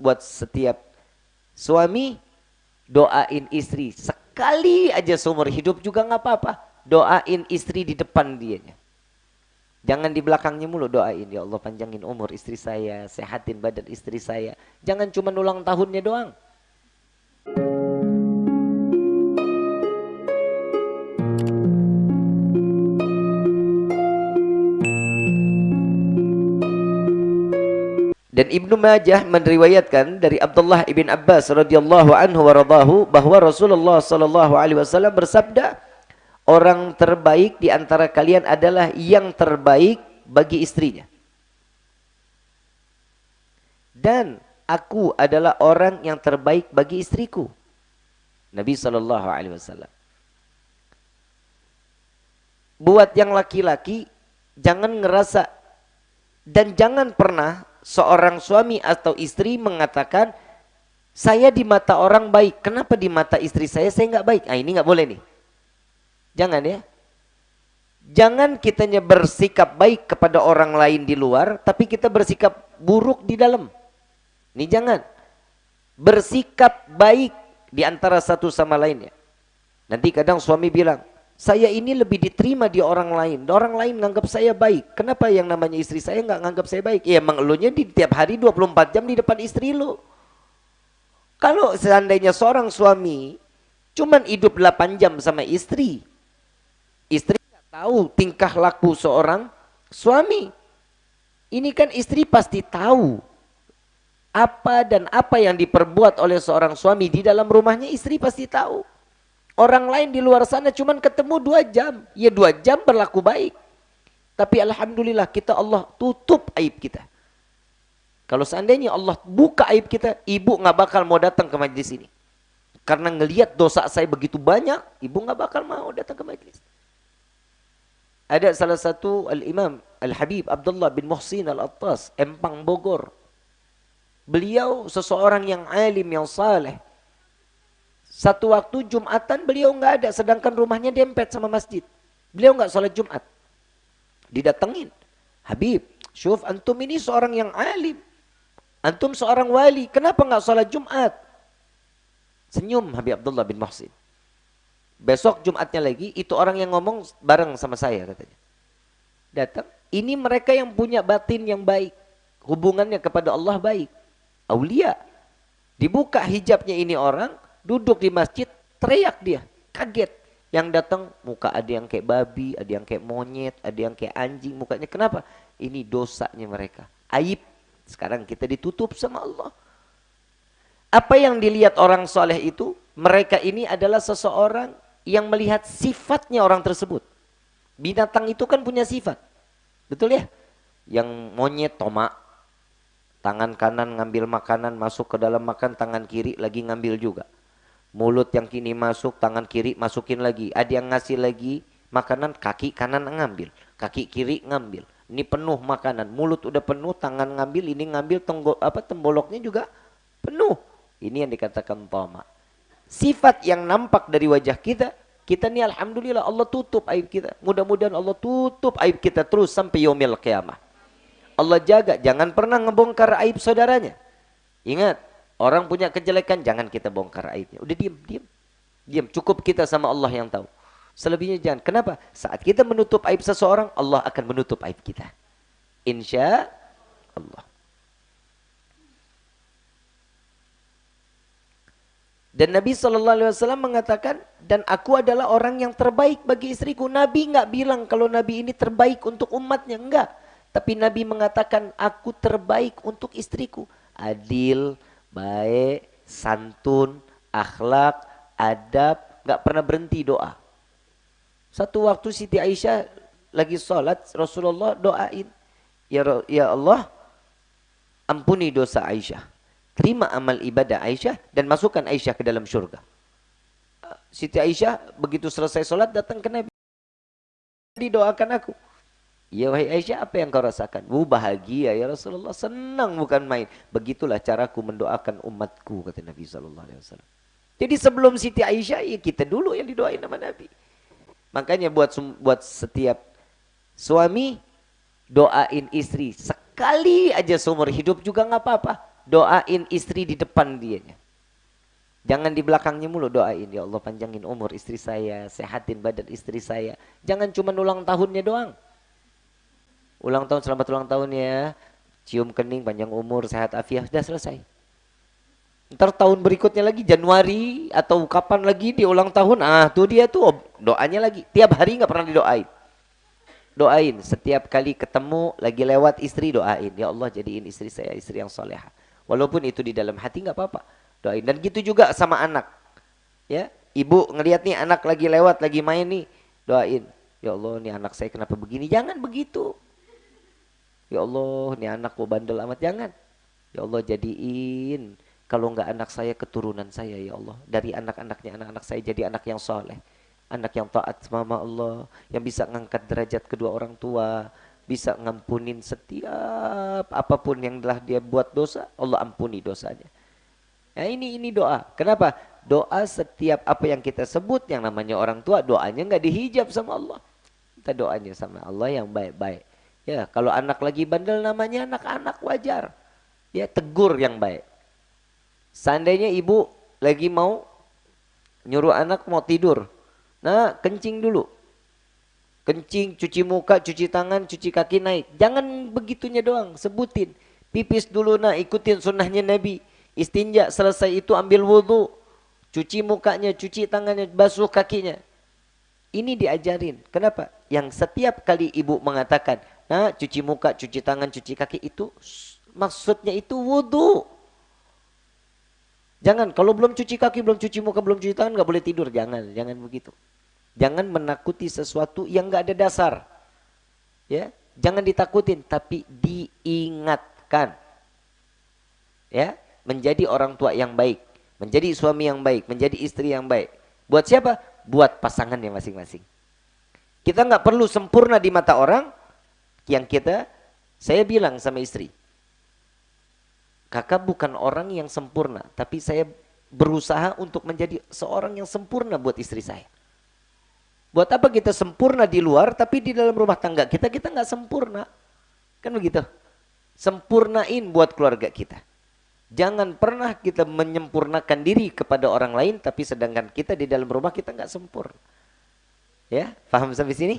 buat setiap suami doain istri sekali aja seumur hidup juga nggak apa-apa. Doain istri di depan dianya. Jangan di belakangnya mulu doain. Ya Allah panjangin umur istri saya. Sehatin badan istri saya. Jangan cuma ulang tahunnya doang. Dan Ibnu Majah meriwayatkan dari Abdullah ibn Abbas radhiyallahu anhu wa bahwa Rasulullah sallallahu alaihi wasallam bersabda, orang terbaik di antara kalian adalah yang terbaik bagi istrinya. Dan aku adalah orang yang terbaik bagi istriku. Nabi Shallallahu Alaihi Wasallam. Buat yang laki-laki jangan ngerasa dan jangan pernah seorang suami atau istri mengatakan saya di mata orang baik, kenapa di mata istri saya saya nggak baik? Ah ini nggak boleh nih. Jangan ya. Jangan kitanya bersikap baik kepada orang lain di luar, tapi kita bersikap buruk di dalam. Ini jangan. Bersikap baik di antara satu sama lainnya. Nanti kadang suami bilang, saya ini lebih diterima di orang lain. Orang lain nganggap saya baik. Kenapa yang namanya istri saya nggak nganggap saya baik? Ya emang elunya di tiap hari 24 jam di depan istri lu. Kalau seandainya seorang suami cuman hidup 8 jam sama istri, Istri nggak tahu tingkah laku seorang suami. Ini kan istri pasti tahu apa dan apa yang diperbuat oleh seorang suami di dalam rumahnya istri pasti tahu. Orang lain di luar sana cuman ketemu dua jam. Ya dua jam berlaku baik. Tapi Alhamdulillah kita Allah tutup aib kita. Kalau seandainya Allah buka aib kita, ibu nggak bakal mau datang ke majlis ini. Karena ngelihat dosa saya begitu banyak, ibu nggak bakal mau datang ke majlis. Ada salah satu Al-Imam Al-Habib Abdullah bin Muhsin Al-Attas, Empang Bogor. Beliau seseorang yang alim, yang saleh. Satu waktu Jumatan beliau nggak ada, sedangkan rumahnya dempet sama masjid. Beliau nggak sholat Jumat. Didatengin. Habib, syuf antum ini seorang yang alim. Antum seorang wali, kenapa nggak sholat Jumat? Senyum Habib Abdullah bin Muhsin. Besok Jumatnya lagi, itu orang yang ngomong bareng sama saya katanya. Datang, ini mereka yang punya batin yang baik. Hubungannya kepada Allah baik. Aulia. Dibuka hijabnya ini orang, duduk di masjid, teriak dia. Kaget. Yang datang muka ada yang kayak babi, ada yang kayak monyet, ada yang kayak anjing. Mukanya kenapa? Ini dosanya mereka. Aib. Sekarang kita ditutup sama Allah. Apa yang dilihat orang soleh itu, mereka ini adalah seseorang yang melihat sifatnya orang tersebut. Binatang itu kan punya sifat. Betul ya? Yang monyet tomak. Tangan kanan ngambil makanan masuk ke dalam makan, tangan kiri lagi ngambil juga. Mulut yang kini masuk, tangan kiri masukin lagi. Ada yang ngasih lagi makanan, kaki kanan ngambil. Kaki kiri ngambil. Ini penuh makanan, mulut udah penuh, tangan ngambil, ini ngambil tenggol, apa temboloknya juga penuh. Ini yang dikatakan tomak sifat yang nampak dari wajah kita, kita ni Alhamdulillah Allah tutup aib kita. Mudah-mudahan Allah tutup aib kita terus sampai yomil kiamah. Allah jaga, jangan pernah ngebongkar aib saudaranya. Ingat, orang punya kejelekan, jangan kita bongkar aibnya. Udah diam, diam. Diam, cukup kita sama Allah yang tahu. Selebihnya jangan. Kenapa? Saat kita menutup aib seseorang, Allah akan menutup aib kita. Insya Allah. Dan Nabi SAW mengatakan, dan aku adalah orang yang terbaik bagi istriku. Nabi nggak bilang kalau Nabi ini terbaik untuk umatnya, enggak. Tapi Nabi mengatakan, aku terbaik untuk istriku. Adil, baik, santun, akhlak, adab, nggak pernah berhenti doa. Satu waktu Siti Aisyah lagi sholat, Rasulullah doain, ya, ya Allah, ampuni dosa Aisyah terima amal ibadah Aisyah dan masukkan Aisyah ke dalam surga. Siti Aisyah begitu selesai sholat datang ke Nabi. Didoakan aku. Ya wahai Aisyah apa yang kau rasakan? Wu bahagia ya Rasulullah. Senang bukan main. Begitulah caraku mendoakan umatku kata Nabi SAW. Jadi sebelum Siti Aisyah ya kita dulu yang didoain sama Nabi. Makanya buat buat setiap suami doain istri sekali aja seumur hidup juga nggak apa-apa doain istri di depan dia. Jangan di belakangnya mulu doain. Ya Allah panjangin umur istri saya, sehatin badan istri saya. Jangan cuma ulang tahunnya doang. Ulang tahun selamat ulang tahun ya. Cium kening, panjang umur, sehat afiah, sudah selesai. Ntar tahun berikutnya lagi Januari atau kapan lagi dia ulang tahun, ah tuh dia tuh doanya lagi. Tiap hari nggak pernah didoain. Doain setiap kali ketemu lagi lewat istri doain. Ya Allah jadiin istri saya istri yang soleha. Walaupun itu di dalam hati nggak apa-apa doain dan gitu juga sama anak ya ibu ngelihat nih anak lagi lewat lagi main nih doain ya Allah nih anak saya kenapa begini jangan begitu ya Allah nih anak kok bandel amat jangan ya Allah jadiin kalau nggak anak saya keturunan saya ya Allah dari anak-anaknya anak-anak saya jadi anak yang soleh anak yang taat sama Allah yang bisa ngangkat derajat kedua orang tua bisa ngampunin setiap apa pun yang telah dia buat dosa Allah ampuni dosanya Nah, ini ini doa. Kenapa? Doa setiap apa yang kita sebut yang namanya orang tua doanya nggak dihijab sama Allah. Kita doanya sama Allah yang baik-baik. Ya, kalau anak lagi bandel namanya anak-anak wajar. Ya, tegur yang baik. Seandainya ibu lagi mau nyuruh anak mau tidur. Nah, kencing dulu. Kencing, cuci muka, cuci tangan, cuci kaki naik. Jangan begitunya doang, sebutin. Pipis dulu nah, ikutin sunnahnya Nabi. Istinja selesai itu ambil wudhu. Cuci mukanya, cuci tangannya, basuh kakinya. Ini diajarin. Kenapa? Yang setiap kali ibu mengatakan, nah cuci muka, cuci tangan, cuci kaki itu maksudnya itu wudhu. Jangan, kalau belum cuci kaki, belum cuci muka, belum cuci tangan, nggak boleh tidur. Jangan, jangan begitu. Jangan menakuti sesuatu yang nggak ada dasar. Ya, jangan ditakutin, tapi diingatkan. Ya, menjadi orang tua yang baik, menjadi suami yang baik, menjadi istri yang baik. Buat siapa? Buat pasangannya masing-masing. Kita nggak perlu sempurna di mata orang yang kita, saya bilang sama istri, kakak bukan orang yang sempurna, tapi saya berusaha untuk menjadi seorang yang sempurna buat istri saya. Buat apa kita sempurna di luar, tapi di dalam rumah tangga kita, kita nggak sempurna. Kan begitu? Sempurnain buat keluarga kita. Jangan pernah kita menyempurnakan diri kepada orang lain tapi sedangkan kita di dalam rumah kita nggak sempurna. Ya, paham sampai sini?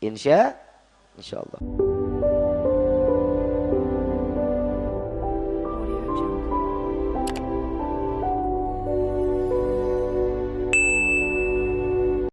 Insya, insya Allah.